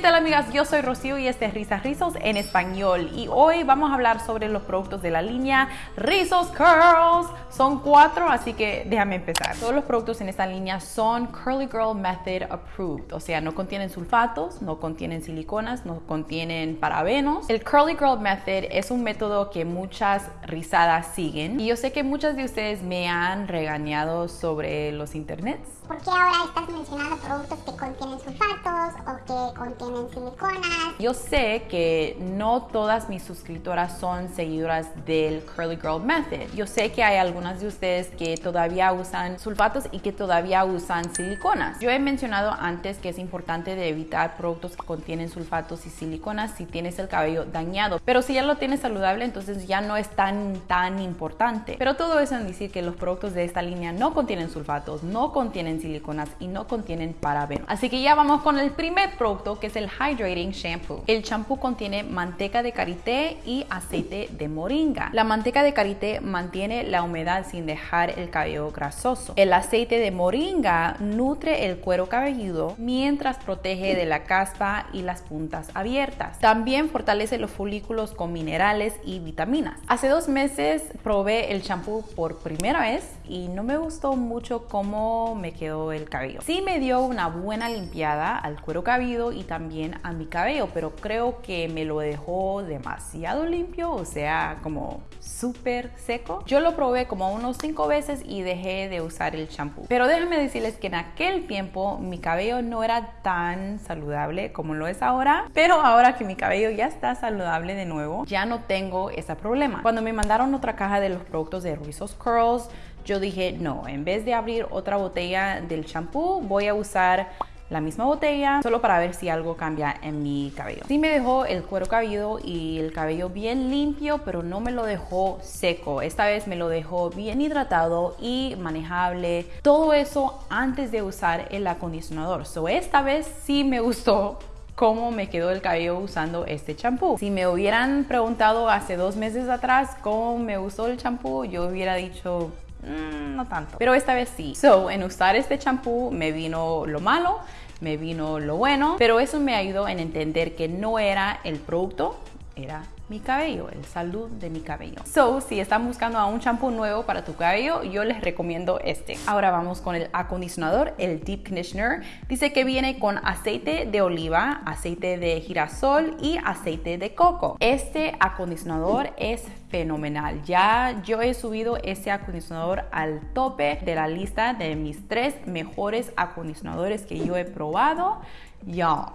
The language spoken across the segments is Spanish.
¿Qué tal amigas? Yo soy Rocío y este es Risas Rizos en español y hoy vamos a hablar sobre los productos de la línea Rizos Curls. Son cuatro, así que déjame empezar. Todos los productos en esta línea son Curly Girl Method Approved, o sea, no contienen sulfatos, no contienen siliconas, no contienen parabenos. El Curly Girl Method es un método que muchas rizadas siguen y yo sé que muchas de ustedes me han regañado sobre los internets. ¿Por qué ahora estás mencionando productos que contienen sulfatos o que contienen siliconas? Yo sé que no todas mis suscriptoras son seguidoras del Curly Girl Method. Yo sé que hay algunas de ustedes que todavía usan sulfatos y que todavía usan siliconas. Yo he mencionado antes que es importante evitar productos que contienen sulfatos y siliconas si tienes el cabello dañado. Pero si ya lo tienes saludable, entonces ya no es tan, tan importante. Pero todo eso en decir que los productos de esta línea no contienen sulfatos, no contienen siliconas y no contienen parabenos. Así que ya vamos con el primer producto que es el Hydrating Shampoo. El shampoo contiene manteca de karité y aceite de moringa. La manteca de karité mantiene la humedad sin dejar el cabello grasoso. El aceite de moringa nutre el cuero cabelludo mientras protege de la caspa y las puntas abiertas. También fortalece los folículos con minerales y vitaminas. Hace dos meses probé el shampoo por primera vez y no me gustó mucho cómo me quedó el cabello. Sí me dio una buena limpiada al cuero cabelludo y también a mi cabello, pero creo que me lo dejó demasiado limpio, o sea, como súper seco. Yo lo probé como unos 5 veces y dejé de usar el champú. Pero déjenme decirles que en aquel tiempo mi cabello no era tan saludable como lo es ahora, pero ahora que mi cabello ya está saludable de nuevo, ya no tengo ese problema. Cuando me mandaron otra caja de los productos de Rizos Curls, yo dije, no, en vez de abrir otra botella del champú, voy a usar la misma botella solo para ver si algo cambia en mi cabello. Sí me dejó el cuero cabelludo y el cabello bien limpio, pero no me lo dejó seco. Esta vez me lo dejó bien hidratado y manejable. Todo eso antes de usar el acondicionador. So esta vez sí me gustó cómo me quedó el cabello usando este champú. Si me hubieran preguntado hace dos meses atrás cómo me gustó el champú, yo hubiera dicho Mm, no tanto. Pero esta vez sí. So, en usar este champú me vino lo malo, me vino lo bueno, pero eso me ayudó en entender que no era el producto, era mi cabello, el salud de mi cabello. So, si están buscando a un champú nuevo para tu cabello, yo les recomiendo este. Ahora vamos con el acondicionador, el Deep Conditioner. Dice que viene con aceite de oliva, aceite de girasol y aceite de coco. Este acondicionador es fenomenal. Ya yo he subido este acondicionador al tope de la lista de mis tres mejores acondicionadores que yo he probado. Ya,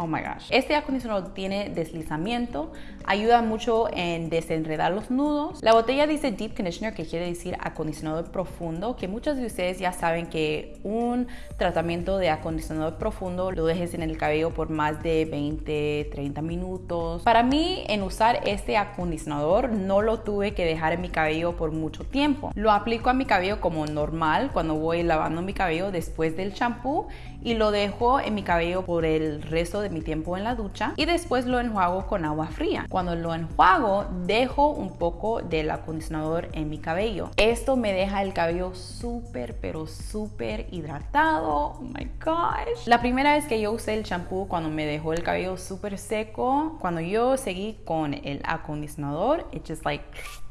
Oh my gosh. Este acondicionador tiene deslizamiento, ayuda mucho en desenredar los nudos. La botella dice Deep Conditioner, que quiere decir acondicionador profundo, que muchos de ustedes ya saben que un tratamiento de acondicionador profundo lo dejes en el cabello por más de 20, 30 minutos. Para mí, en usar este acondicionador, no lo tuve que dejar en mi cabello por mucho tiempo. Lo aplico a mi cabello como normal cuando voy lavando mi cabello después del champú y lo dejo en mi cabello por el resto de mi tiempo en la ducha y después lo enjuago con agua fría. Cuando lo enjuago, dejo un poco del acondicionador en mi cabello. Esto me deja el cabello súper, pero súper hidratado. Oh my gosh. La primera vez que yo usé el champú cuando me dejó el cabello súper seco, cuando yo seguí con el acondicionador, it just like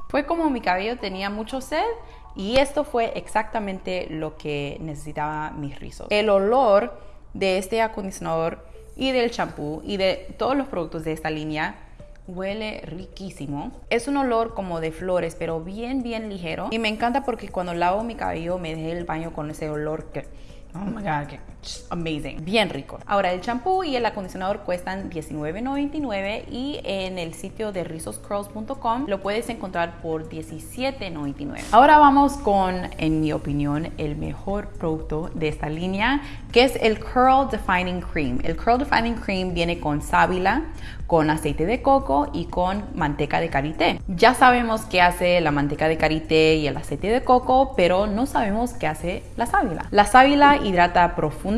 fue como mi cabello tenía mucho sed y esto fue exactamente lo que necesitaba mis rizos. El olor de este acondicionador y del champú y de todos los productos de esta línea huele riquísimo. Es un olor como de flores, pero bien, bien ligero. Y me encanta porque cuando lavo mi cabello me deje el baño con ese olor que Oh my god, amazing. Bien rico. Ahora el champú y el acondicionador cuestan $19.99 y en el sitio de rizoscurls.com lo puedes encontrar por $17.99. Ahora vamos con, en mi opinión, el mejor producto de esta línea, que es el Curl Defining Cream. El Curl Defining Cream viene con sábila, con aceite de coco y con manteca de karité. Ya sabemos qué hace la manteca de karité y el aceite de coco, pero no sabemos qué hace la sábila. La sábila hidrata profundamente,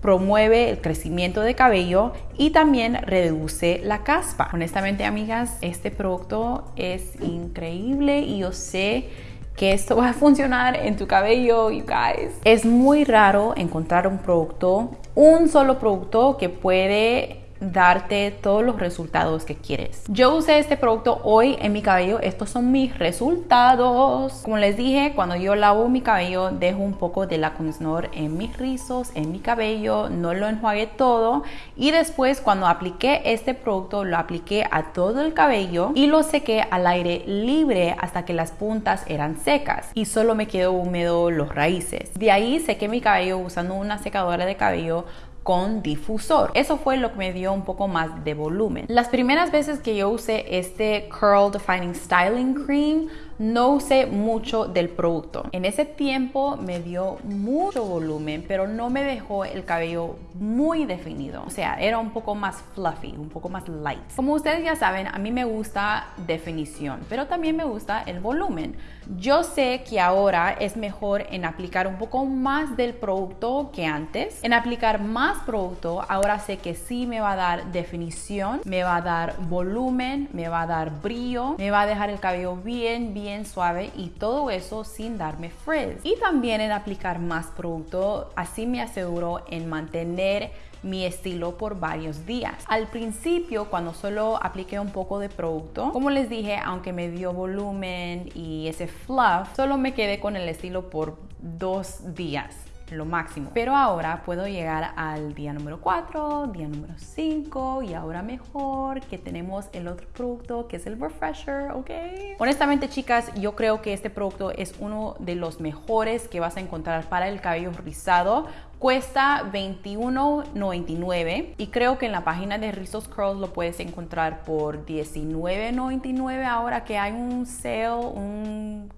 promueve el crecimiento de cabello y también reduce la caspa. Honestamente, amigas, este producto es increíble y yo sé que esto va a funcionar en tu cabello, you guys. Es muy raro encontrar un producto un solo producto que puede darte todos los resultados que quieres. Yo usé este producto hoy en mi cabello. Estos son mis resultados. Como les dije, cuando yo lavo mi cabello, dejo un poco del acondicionador en mis rizos, en mi cabello. No lo enjuagué todo. Y después, cuando apliqué este producto, lo apliqué a todo el cabello y lo sequé al aire libre hasta que las puntas eran secas. Y solo me quedó húmedo los raíces. De ahí sequé mi cabello usando una secadora de cabello con difusor. Eso fue lo que me dio un poco más de volumen. Las primeras veces que yo usé este Curl Defining Styling Cream, no usé mucho del producto. En ese tiempo me dio mucho volumen, pero no me dejó el cabello muy definido. O sea, era un poco más fluffy, un poco más light. Como ustedes ya saben, a mí me gusta definición, pero también me gusta el volumen. Yo sé que ahora es mejor en aplicar un poco más del producto que antes. En aplicar más producto, ahora sé que sí me va a dar definición, me va a dar volumen, me va a dar brillo, me va a dejar el cabello bien, bien suave y todo eso sin darme frizz. Y también en aplicar más producto, así me aseguro en mantener mi estilo por varios días. Al principio, cuando solo apliqué un poco de producto, como les dije, aunque me dio volumen y ese fluff, solo me quedé con el estilo por dos días lo máximo. Pero ahora puedo llegar al día número 4, día número 5 y ahora mejor que tenemos el otro producto que es el Refresher, ¿ok? Honestamente chicas, yo creo que este producto es uno de los mejores que vas a encontrar para el cabello rizado Cuesta $21.99 y creo que en la página de Rizos Curls lo puedes encontrar por $19.99 ahora que hay un sale, un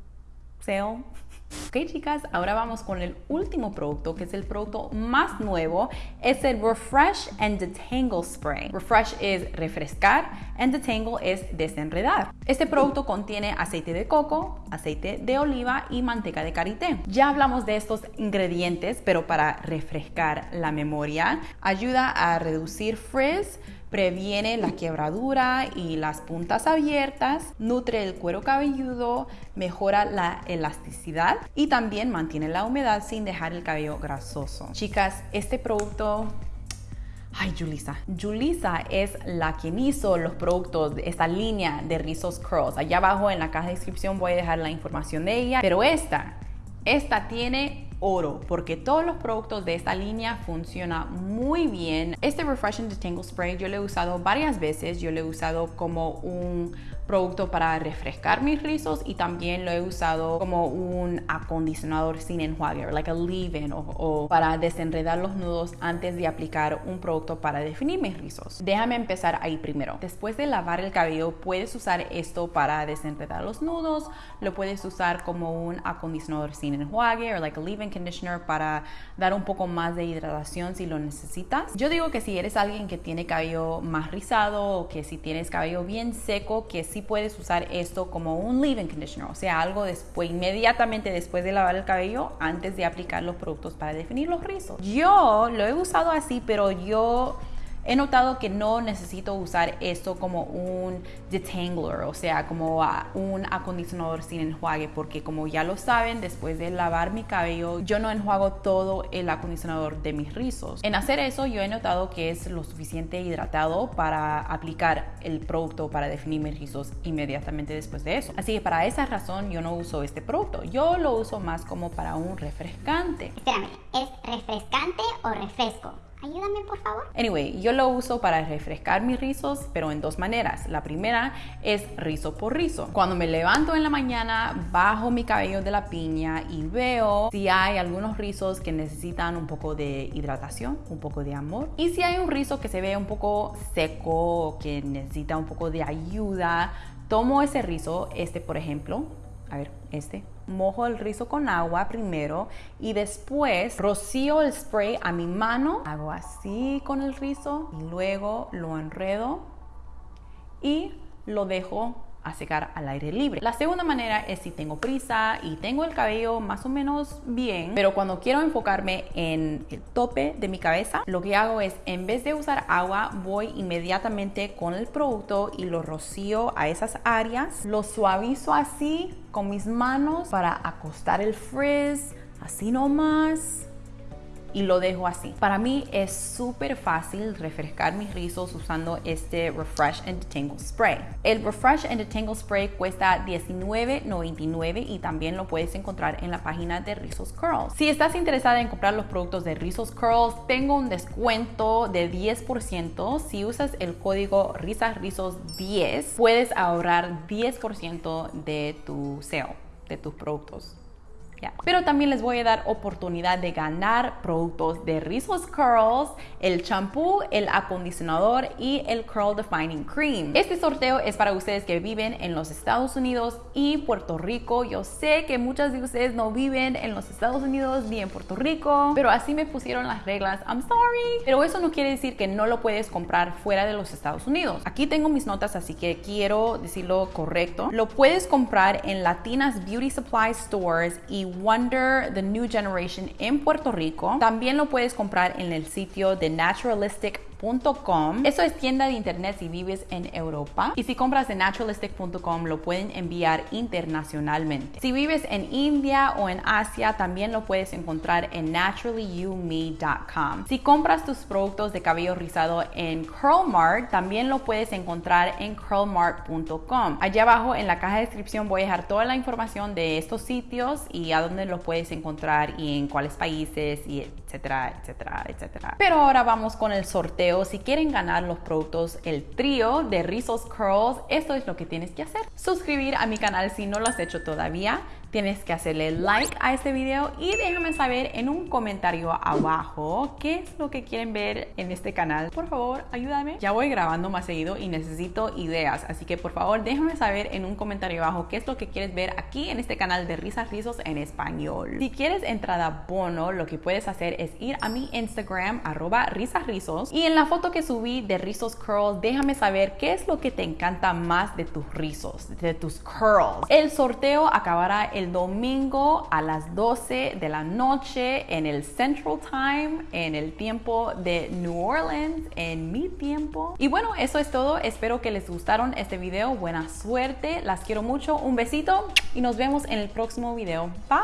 sale Ok chicas, ahora vamos con el último producto que es el producto más nuevo, es el Refresh and Detangle Spray. Refresh es refrescar and Detangle es desenredar. Este producto contiene aceite de coco, aceite de oliva y manteca de karité. Ya hablamos de estos ingredientes, pero para refrescar la memoria, ayuda a reducir frizz, previene la quebradura y las puntas abiertas, nutre el cuero cabelludo, mejora la elasticidad y también mantiene la humedad sin dejar el cabello grasoso. Chicas, este producto Ay, Julissa. Julissa es la quien hizo los productos de esta línea de rizos curls. Allá abajo en la caja de descripción voy a dejar la información de ella. Pero esta, esta tiene oro porque todos los productos de esta línea funcionan muy bien. Este Refreshing Detangle Spray yo lo he usado varias veces. Yo lo he usado como un producto para refrescar mis rizos y también lo he usado como un acondicionador sin enjuague, like a leave-in o, para desenredar los nudos antes de aplicar un producto para definir mis rizos. Déjame empezar ahí primero. Después de lavar el cabello puedes usar esto para desenredar los nudos, lo puedes usar como un acondicionador sin enjuague o like a leave-in conditioner para dar un poco más de hidratación si lo necesitas. Yo digo que si eres alguien que tiene cabello más rizado o que si tienes cabello bien seco, que sí puedes usar esto como un leave-in conditioner, o sea, algo después, inmediatamente después de lavar el cabello, antes de aplicar los productos para definir los rizos. Yo lo he usado así, pero yo He notado que no necesito usar esto como un detangler, o sea, como un acondicionador sin enjuague, porque como ya lo saben, después de lavar mi cabello, yo no enjuago todo el acondicionador de mis rizos. En hacer eso, yo he notado que es lo suficiente hidratado para aplicar el producto para definir mis rizos inmediatamente después de eso. Así que para esa razón yo no uso este producto. Yo lo uso más como para un refrescante. Espérame, ¿es refrescante o refresco? Ayúdame, por favor. Anyway, yo lo uso para refrescar mis rizos, pero en dos maneras. La primera es rizo por rizo. Cuando me levanto en la mañana, bajo mi cabello de la piña y veo si hay algunos rizos que necesitan un poco de hidratación, un poco de amor. Y si hay un rizo que se ve un poco seco, que necesita un poco de ayuda, tomo ese rizo, este por ejemplo, a ver, este, mojo el rizo con agua primero y después rocío el spray a mi mano, hago así con el rizo y luego lo enredo y lo dejo a secar al aire libre. La segunda manera es si tengo prisa y tengo el cabello más o menos bien, pero cuando quiero enfocarme en el tope de mi cabeza, lo que hago es en vez de usar agua, voy inmediatamente con el producto y lo rocío a esas áreas, lo suavizo así con mis manos para acostar el frizz, así nomás y lo dejo así. Para mí es súper fácil refrescar mis rizos usando este Refresh and Detangle Spray. El Refresh and Detangle Spray cuesta $19.99 y también lo puedes encontrar en la página de Rizos Curls. Si estás interesada en comprar los productos de Rizos Curls, tengo un descuento de 10%. Si usas el código RISASRIZOS10, puedes ahorrar 10% de tu SEO, de tus productos. Pero también les voy a dar oportunidad de ganar productos de Rizos Curls, el champú, el acondicionador y el Curl Defining Cream. Este sorteo es para ustedes que viven en los Estados Unidos y Puerto Rico. Yo sé que muchas de ustedes no viven en los Estados Unidos ni en Puerto Rico, pero así me pusieron las reglas. I'm sorry. Pero eso no quiere decir que no lo puedes comprar fuera de los Estados Unidos. Aquí tengo mis notas, así que quiero decirlo correcto. Lo puedes comprar en Latinas Beauty Supply Stores y Wonder The New Generation en Puerto Rico. También lo puedes comprar en el sitio de Naturalistic eso es tienda de internet si vives en Europa. Y si compras de naturalistic.com lo pueden enviar internacionalmente. Si vives en India o en Asia, también lo puedes encontrar en naturallyoumi.com. Si compras tus productos de cabello rizado en Curlmart, también lo puedes encontrar en curlmart.com. Allá abajo en la caja de descripción voy a dejar toda la información de estos sitios y a dónde los puedes encontrar y en cuáles países y etcétera, etcétera, etcétera. Pero ahora vamos con el sorteo. Si quieren ganar los productos El Trío de Rizos Curls, esto es lo que tienes que hacer. Suscribir a mi canal si no lo has hecho todavía tienes que hacerle like a este video y déjame saber en un comentario abajo qué es lo que quieren ver en este canal. Por favor, ayúdame. Ya voy grabando más seguido y necesito ideas, así que por favor déjame saber en un comentario abajo qué es lo que quieres ver aquí en este canal de Risas Rizos en español. Si quieres entrada bono, lo que puedes hacer es ir a mi Instagram, arroba risasrizos, y en la foto que subí de Rizos Curls, déjame saber qué es lo que te encanta más de tus rizos, de tus curls. El sorteo acabará el domingo a las 12 de la noche en el Central Time, en el tiempo de New Orleans, en mi tiempo. Y bueno, eso es todo. Espero que les gustaron este video. Buena suerte. Las quiero mucho. Un besito y nos vemos en el próximo video. Bye.